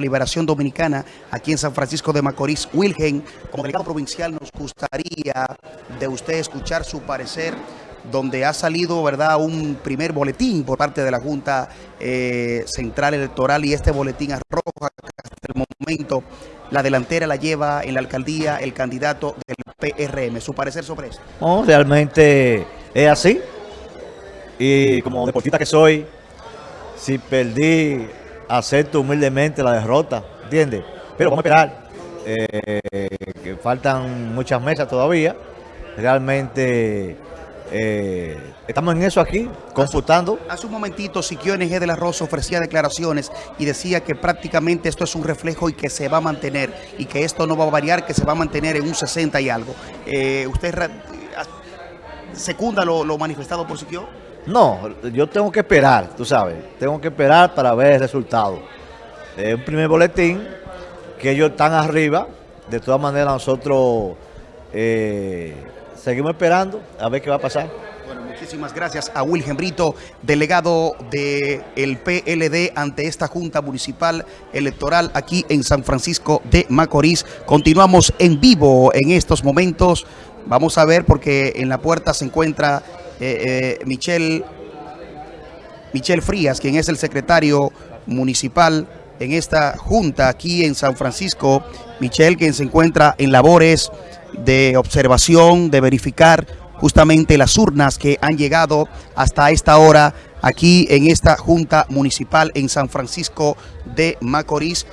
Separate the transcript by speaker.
Speaker 1: Liberación Dominicana aquí en San Francisco de Macorís. Wilgen, como delegado provincial, nos gustaría de usted escuchar su parecer donde ha salido verdad un primer boletín por parte de la Junta eh, Central Electoral y este boletín arroja hasta el momento la delantera la lleva en la alcaldía el candidato del PRM. ¿Su parecer sobre eso?
Speaker 2: No, realmente es así. Y como deportista que soy, si perdí, acepto humildemente la derrota, ¿entiendes? Pero vamos a esperar, eh, que faltan muchas mesas todavía. Realmente eh, estamos en eso aquí, consultando.
Speaker 1: Hace un momentito Siquio NG de la Rosa ofrecía declaraciones y decía que prácticamente esto es un reflejo y que se va a mantener y que esto no va a variar, que se va a mantener en un 60 y algo. Eh, ¿Usted secunda lo manifestado por Siquio?
Speaker 2: No, yo tengo que esperar, tú sabes, tengo que esperar para ver el resultado. Es un primer boletín que ellos están arriba, de todas maneras nosotros eh, seguimos esperando a ver qué va a pasar.
Speaker 1: Bueno, muchísimas gracias a Wilhelm Brito, delegado del PLD ante esta Junta Municipal Electoral aquí en San Francisco de Macorís. Continuamos en vivo en estos momentos. Vamos a ver porque en la puerta se encuentra eh, eh, Michelle, Michelle Frías, quien es el secretario municipal en esta junta aquí en San Francisco. Michelle, quien se encuentra en labores de observación, de verificar justamente las urnas que han llegado hasta esta hora aquí en esta junta municipal en San Francisco de Macorís.